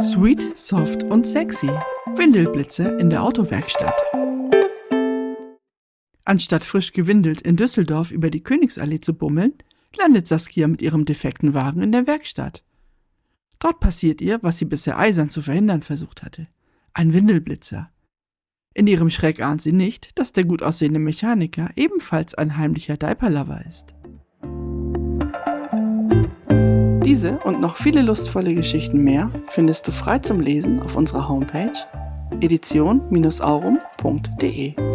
Sweet, soft und sexy. Windelblitze in der Autowerkstatt. Anstatt frisch gewindelt in Düsseldorf über die Königsallee zu bummeln, landet Saskia mit ihrem defekten Wagen in der Werkstatt. Dort passiert ihr, was sie bisher eisern zu verhindern versucht hatte. Ein Windelblitzer. In ihrem Schreck ahnt sie nicht, dass der gut aussehende Mechaniker ebenfalls ein heimlicher Diaperlover ist. Diese und noch viele lustvolle Geschichten mehr findest du frei zum Lesen auf unserer Homepage edition-aurum.de.